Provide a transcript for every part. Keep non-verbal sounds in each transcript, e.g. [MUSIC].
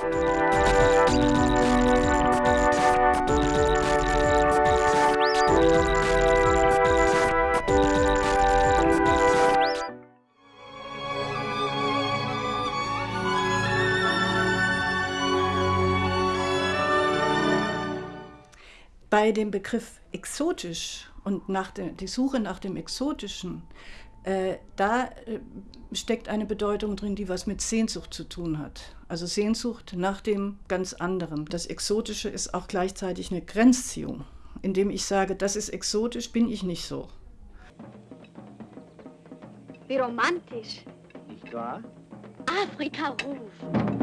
Bei dem Begriff exotisch und nach der, die Suche nach dem Exotischen, äh, da äh, steckt eine Bedeutung drin, die was mit Sehnsucht zu tun hat. Also Sehnsucht nach dem ganz anderen. Das Exotische ist auch gleichzeitig eine Grenzziehung, indem ich sage, das ist exotisch, bin ich nicht so. Wie romantisch. Nicht wahr? Afrika ruft.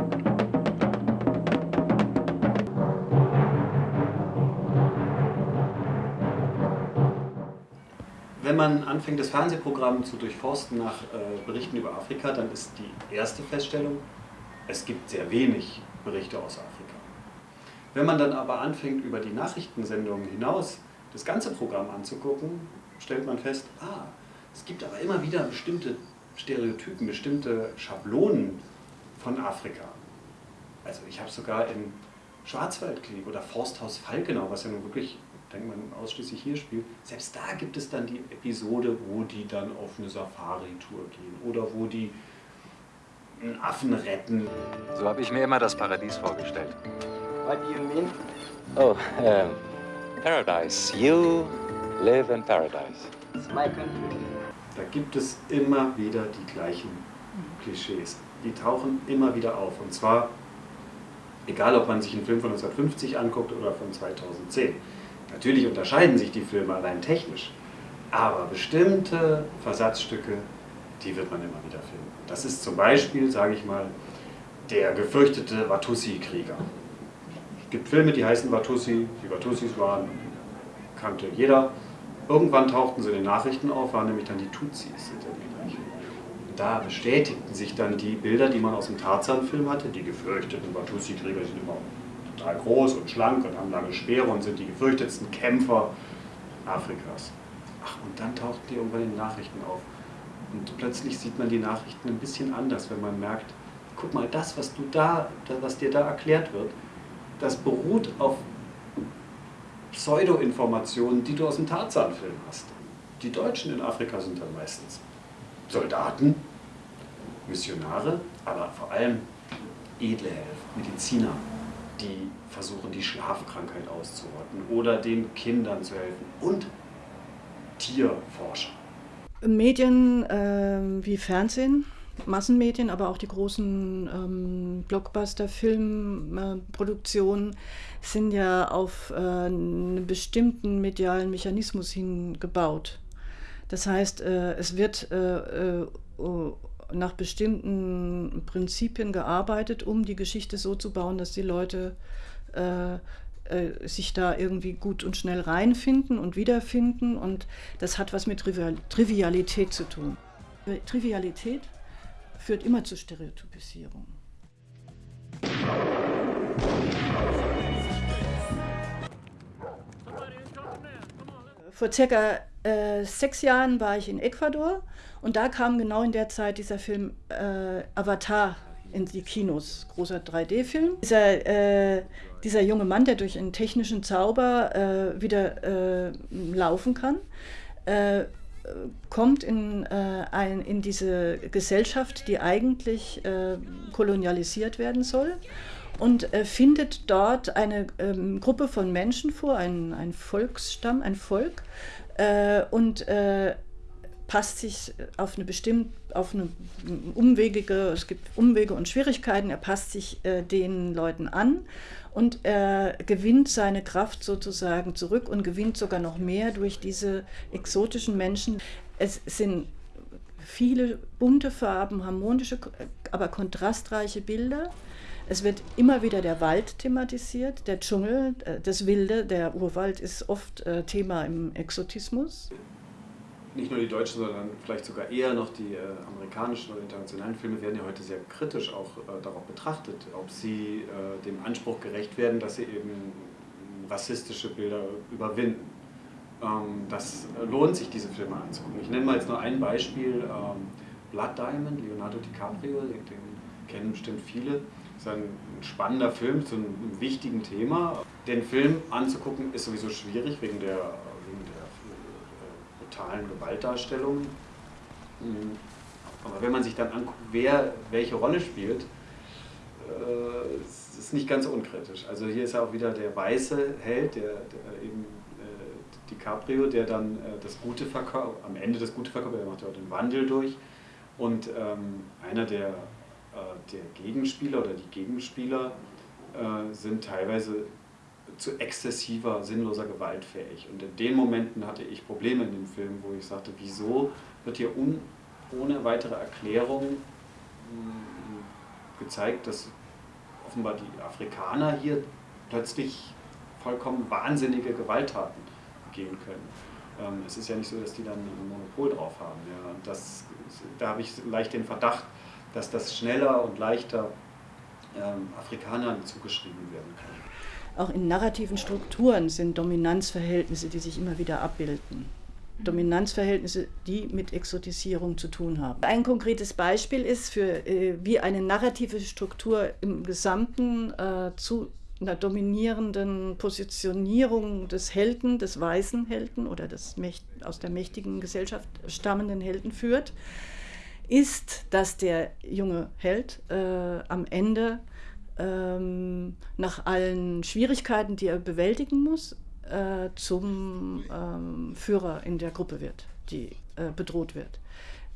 Wenn man anfängt, das Fernsehprogramm zu durchforsten nach äh, Berichten über Afrika, dann ist die erste Feststellung, es gibt sehr wenig Berichte aus Afrika. Wenn man dann aber anfängt, über die Nachrichtensendungen hinaus das ganze Programm anzugucken, stellt man fest, ah, es gibt aber immer wieder bestimmte Stereotypen, bestimmte Schablonen von Afrika. Also ich habe sogar im Schwarzwaldkrieg oder Forsthaus Falkenau, was ja nun wirklich denkt man ausschließlich hier spielt, selbst da gibt es dann die Episode, wo die dann auf eine Safari-Tour gehen oder wo die einen Affen retten. So habe ich mir immer das Paradies vorgestellt. What do you mean? Oh, um, Paradise. You live in Paradise. It's my country. Da gibt es immer wieder die gleichen Klischees. Die tauchen immer wieder auf. Und zwar, egal ob man sich einen Film von 1950 anguckt oder von 2010. Natürlich unterscheiden sich die Filme allein technisch, aber bestimmte Versatzstücke, die wird man immer wieder finden. Das ist zum Beispiel, sage ich mal, der gefürchtete Watussi-Krieger. Es gibt Filme, die heißen Watussi, die Watussis waren, kannte jeder. Irgendwann tauchten sie in den Nachrichten auf, waren nämlich dann die Tutsis. Da bestätigten sich dann die Bilder, die man aus dem Tarzan-Film hatte, die gefürchteten Watussi-Krieger sind immer total groß und schlank und haben lange Speere und sind die gefürchtetsten Kämpfer Afrikas. Ach, und dann tauchten die irgendwann in den Nachrichten auf. Und plötzlich sieht man die Nachrichten ein bisschen anders, wenn man merkt, guck mal, das, was, du da, was dir da erklärt wird, das beruht auf Pseudo-Informationen, die du aus dem Tarzan-Film hast. Die Deutschen in Afrika sind dann meistens Soldaten, Missionare, aber vor allem edle Helfer, Mediziner, die versuchen, die Schlafkrankheit auszurotten oder den Kindern zu helfen und Tierforscher. Medien äh, wie Fernsehen, Massenmedien, aber auch die großen ähm, Blockbuster-Filmproduktionen sind ja auf äh, einen bestimmten medialen Mechanismus hingebaut. Das heißt, äh, es wird äh, äh, nach bestimmten Prinzipien gearbeitet, um die Geschichte so zu bauen, dass die Leute äh, äh, sich da irgendwie gut und schnell reinfinden und wiederfinden. Und das hat was mit Trivialität zu tun. Trivialität führt immer zu Stereotypisierung. Vor circa äh, sechs Jahren war ich in Ecuador und da kam genau in der Zeit dieser Film äh, Avatar in die Kinos, großer 3D-Film. Dieser, äh, dieser junge Mann, der durch einen technischen Zauber äh, wieder äh, laufen kann, äh, kommt in, äh, ein, in diese Gesellschaft, die eigentlich äh, kolonialisiert werden soll und findet dort eine ähm, Gruppe von Menschen vor, ein, ein Volksstamm, ein Volk und passt sich auf eine bestimmte, auf eine umwegige, es gibt Umwege und Schwierigkeiten, er passt sich äh, den Leuten an und er gewinnt seine Kraft sozusagen zurück und gewinnt sogar noch mehr durch diese exotischen Menschen. Es sind viele bunte Farben, harmonische, aber kontrastreiche Bilder. Es wird immer wieder der Wald thematisiert, der Dschungel, äh, das Wilde, der Urwald ist oft äh, Thema im Exotismus nicht nur die deutschen, sondern vielleicht sogar eher noch die äh, amerikanischen oder internationalen Filme werden ja heute sehr kritisch auch darauf betrachtet, ob sie dem Anspruch gerecht werden, dass sie eben rassistische Bilder überwinden. Ähm, das lohnt sich, diese Filme anzugucken. Ich nenne mal jetzt nur ein Beispiel, ähm, Blood Diamond, Leonardo DiCaprio, den kennen bestimmt viele. Ist ein spannender Film zu einem wichtigen Thema. Den Film anzugucken ist sowieso schwierig wegen der, wegen der äh, brutalen Gewaltdarstellung. Mhm. Aber wenn man sich dann anguckt, wer welche Rolle spielt, äh, ist nicht ganz unkritisch. Also hier ist ja auch wieder der weiße Held, der, der eben äh, DiCaprio, der dann äh, das Gute verkauft, am Ende das Gute verkauft, der macht ja auch den Wandel durch. Und ähm, einer der, der Gegenspieler oder die Gegenspieler äh, sind teilweise zu exzessiver, sinnloser Gewalt fähig. Und in den Momenten hatte ich Probleme in dem Film, wo ich sagte, wieso wird hier un, ohne weitere Erklärung gezeigt, dass offenbar die Afrikaner hier plötzlich vollkommen wahnsinnige Gewalttaten begehen können. Ähm, es ist ja nicht so, dass die dann ein Monopol drauf haben. Ja. Das, da habe ich leicht den Verdacht, dass das schneller und leichter ähm, Afrikanern zugeschrieben werden kann. Auch in narrativen Strukturen sind Dominanzverhältnisse, die sich immer wieder abbilden. Dominanzverhältnisse, die mit Exotisierung zu tun haben. Ein konkretes Beispiel ist, für, äh, wie eine narrative Struktur im Gesamten äh, zu einer dominierenden Positionierung des Helden, des weißen Helden oder des aus der mächtigen Gesellschaft stammenden Helden führt, ist, dass der junge Held äh, am Ende ähm, nach allen Schwierigkeiten, die er bewältigen muss, äh, zum ähm, Führer in der Gruppe wird, die äh, bedroht wird.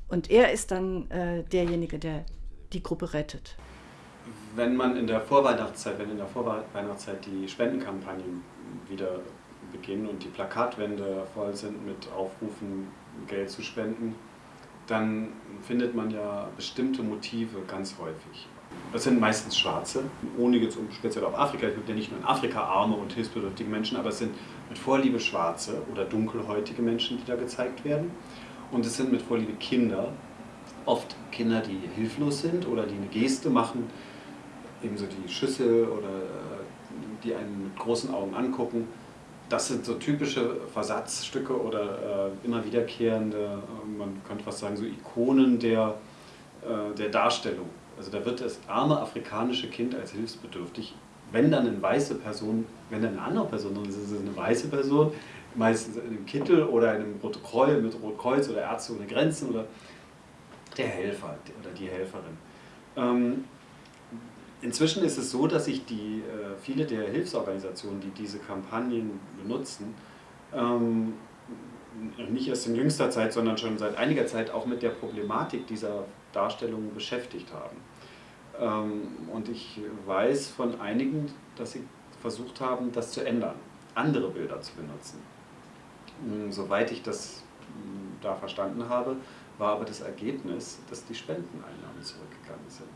Und er ist dann äh, derjenige, der die Gruppe rettet. Wenn man in der Vorweihnachtszeit, wenn in der Vorweihnachtszeit die Spendenkampagnen wieder beginnen und die Plakatwände voll sind mit Aufrufen, Geld zu spenden, dann findet man ja bestimmte Motive ganz häufig. Das sind meistens Schwarze, ohne jetzt um speziell auf Afrika, es gibt ja nicht nur in Afrika arme und hilfsbedürftige Menschen, aber es sind mit Vorliebe Schwarze oder dunkelhäutige Menschen, die da gezeigt werden. Und es sind mit Vorliebe Kinder, oft Kinder, die hilflos sind oder die eine Geste machen, ebenso die Schüssel oder äh, die einen mit großen Augen angucken. Das sind so typische Versatzstücke oder äh, immer wiederkehrende, äh, man könnte fast sagen, so Ikonen der, äh, der Darstellung. Also da wird das arme afrikanische Kind als hilfsbedürftig, wenn dann eine weiße Person, wenn dann eine andere Person, dann ist es eine weiße Person, meistens in einem Kittel oder in einem Protokoll mit Rotkreuz oder Ärzte ohne Grenzen oder der Helfer oder die Helferin. Ähm, inzwischen ist es so, dass sich die, äh, viele der Hilfsorganisationen, die diese Kampagnen benutzen, ähm, nicht erst in jüngster Zeit, sondern schon seit einiger Zeit auch mit der Problematik dieser Darstellungen beschäftigt haben. Ähm, und ich weiß von einigen, dass sie versucht haben, das zu ändern, andere Bilder zu benutzen. Hm, soweit ich das hm, da verstanden habe, war aber das Ergebnis, dass die Spendeneinnahmen zurückgegangen sind.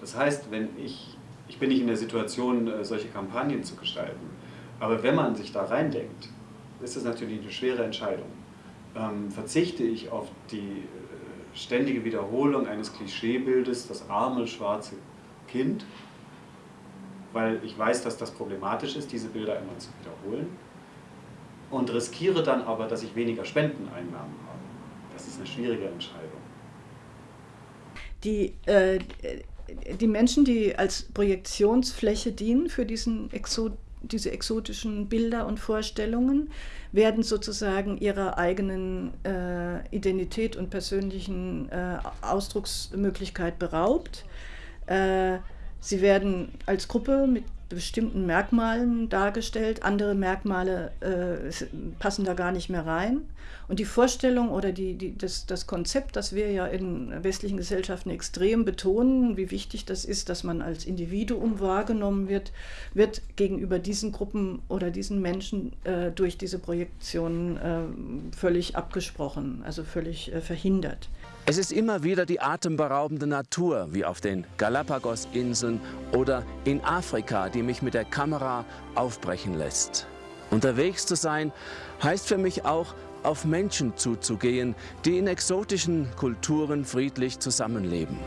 Das heißt, wenn ich, ich bin nicht in der Situation, äh, solche Kampagnen zu gestalten, aber wenn man sich da reindenkt, ist es natürlich eine schwere Entscheidung. Ähm, verzichte ich auf die ständige Wiederholung eines Klischeebildes, das arme schwarze Kind, weil ich weiß, dass das problematisch ist, diese Bilder immer zu wiederholen und riskiere dann aber, dass ich weniger Spendeneinnahmen habe. Das ist eine schwierige Entscheidung. Die, äh, die Menschen, die als Projektionsfläche dienen für diesen Exot diese exotischen Bilder und Vorstellungen werden sozusagen ihrer eigenen äh, Identität und persönlichen äh, Ausdrucksmöglichkeit beraubt. Äh, sie werden als Gruppe mit bestimmten Merkmalen dargestellt. Andere Merkmale äh, passen da gar nicht mehr rein. Und die Vorstellung oder die, die, das, das Konzept, das wir ja in westlichen Gesellschaften extrem betonen, wie wichtig das ist, dass man als Individuum wahrgenommen wird, wird gegenüber diesen Gruppen oder diesen Menschen äh, durch diese Projektionen äh, völlig abgesprochen, also völlig äh, verhindert. Es ist immer wieder die atemberaubende Natur, wie auf den Galapagos-Inseln oder in Afrika, die mich mit der Kamera aufbrechen lässt. Unterwegs zu sein heißt für mich auch, auf Menschen zuzugehen, die in exotischen Kulturen friedlich zusammenleben.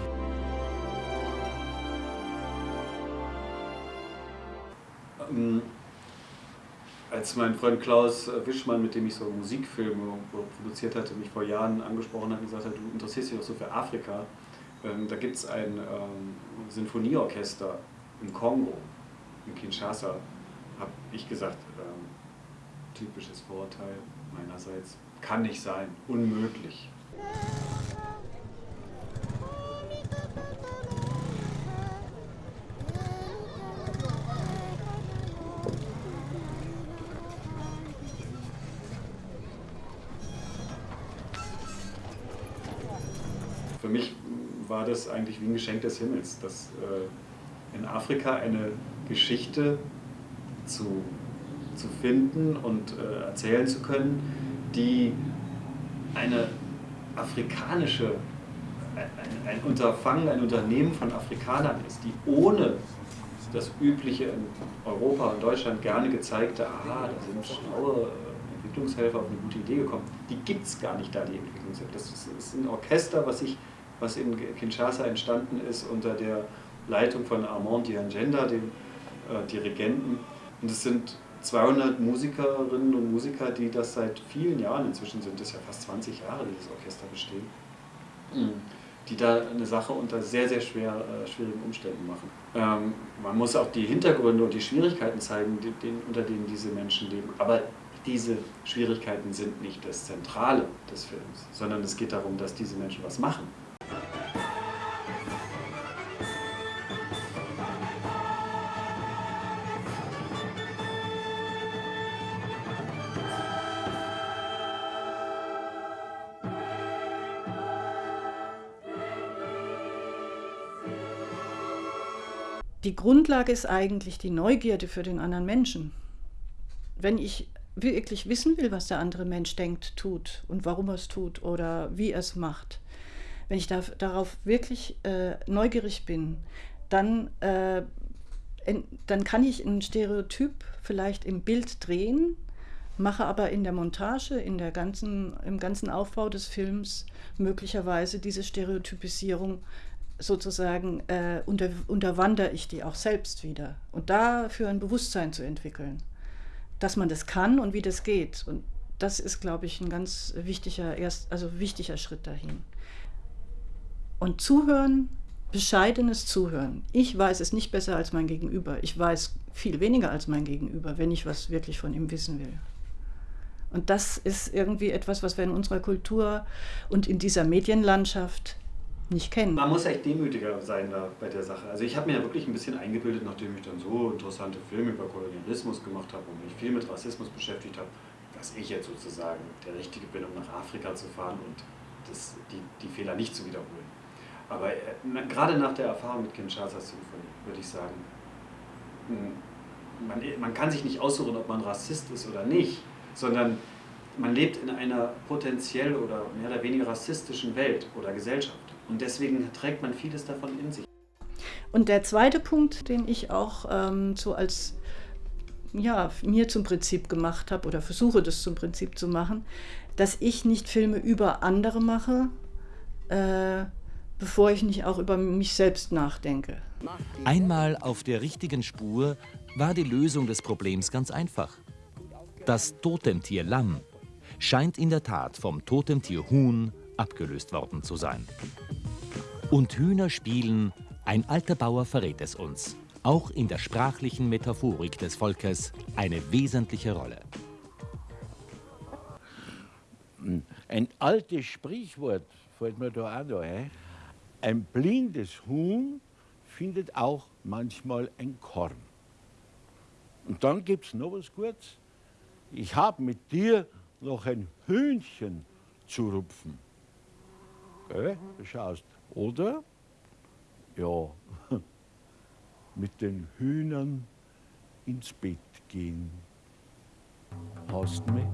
Ähm, als mein Freund Klaus Wischmann, mit dem ich so Musikfilme produziert hatte, mich vor Jahren angesprochen hat und gesagt hat, du interessierst dich doch so für Afrika, Ähm, da gibt es ein ähm, Sinfonieorchester im Kongo, in Kinshasa, habe ich gesagt, ähm, typisches Vorurteil meinerseits, kann nicht sein, unmöglich. Für mich war das eigentlich wie ein Geschenk des Himmels, dass äh, in Afrika eine Geschichte zu, zu finden und äh, erzählen zu können, die eine afrikanische, ein, ein Unterfangen, ein Unternehmen von Afrikanern ist, die ohne das übliche in Europa und Deutschland gerne gezeigte, aha, da sind schlaue äh, Entwicklungshelfer auf eine gute Idee gekommen, die gibt es gar nicht da, die Entwicklungshilfe. Das ist, ist ein Orchester, was, ich, was in Kinshasa entstanden ist unter der Leitung von Armand Diangenda, dem Dirigenten. Und es sind 200 Musikerinnen und Musiker, die das seit vielen Jahren, inzwischen sind es ja fast 20 Jahre, dieses Orchester besteht, mhm. die da eine Sache unter sehr, sehr schwer, äh, schwierigen Umständen machen. Ähm, man muss auch die Hintergründe und die Schwierigkeiten zeigen, die, den, unter denen diese Menschen leben. Aber diese Schwierigkeiten sind nicht das Zentrale des Films, sondern es geht darum, dass diese Menschen was machen. Die Grundlage ist eigentlich die Neugierde für den anderen Menschen. Wenn ich wirklich wissen will, was der andere Mensch denkt, tut und warum er es tut oder wie er es macht, wenn ich da, darauf wirklich äh, neugierig bin, dann, äh, in, dann kann ich ein Stereotyp vielleicht im Bild drehen, mache aber in der Montage, in der ganzen, im ganzen Aufbau des Films möglicherweise diese Stereotypisierung sozusagen äh, unter, unterwandere ich die auch selbst wieder. Und dafür ein Bewusstsein zu entwickeln, dass man das kann und wie das geht. Und das ist, glaube ich, ein ganz wichtiger, erst, also wichtiger Schritt dahin. Und zuhören, bescheidenes Zuhören. Ich weiß es nicht besser als mein Gegenüber. Ich weiß viel weniger als mein Gegenüber, wenn ich was wirklich von ihm wissen will. Und das ist irgendwie etwas, was wir in unserer Kultur und in dieser Medienlandschaft nicht kennen. Man muss echt demütiger sein da bei der Sache. Also ich habe mir ja wirklich ein bisschen eingebildet, nachdem ich dann so interessante Filme über Kolonialismus gemacht habe und mich viel mit Rassismus beschäftigt habe, dass ich jetzt sozusagen der Richtige bin, um nach Afrika zu fahren und das, die, die Fehler nicht zu wiederholen. Aber äh, gerade nach der Erfahrung mit Kinshasa Symphonie würde ich sagen, hm, man, man kann sich nicht aussuchen, ob man Rassist ist oder nicht, sondern man lebt in einer potenziell oder mehr oder weniger rassistischen Welt oder Gesellschaft. Und deswegen trägt man vieles davon in sich. Und der zweite Punkt, den ich auch ähm, so als ja, mir zum Prinzip gemacht habe oder versuche das zum Prinzip zu machen, dass ich nicht Filme über andere mache, äh, bevor ich nicht auch über mich selbst nachdenke. Einmal auf der richtigen Spur war die Lösung des Problems ganz einfach. Das Totemtier Lamm scheint in der Tat vom Totemtier Huhn abgelöst worden zu sein. Und Hühner spielen, ein alter Bauer verrät es uns, auch in der sprachlichen Metaphorik des Volkes eine wesentliche Rolle. Ein altes Sprichwort fällt mir da auch noch ein. Ein blindes Huhn findet auch manchmal ein Korn. Und dann gibt es noch was Gutes. Ich habe mit dir noch ein Hühnchen zu rupfen. Gell? Du schaust. Oder? Ja, [LAUGHS] mit den Hühnern ins Bett gehen. Hast du mich?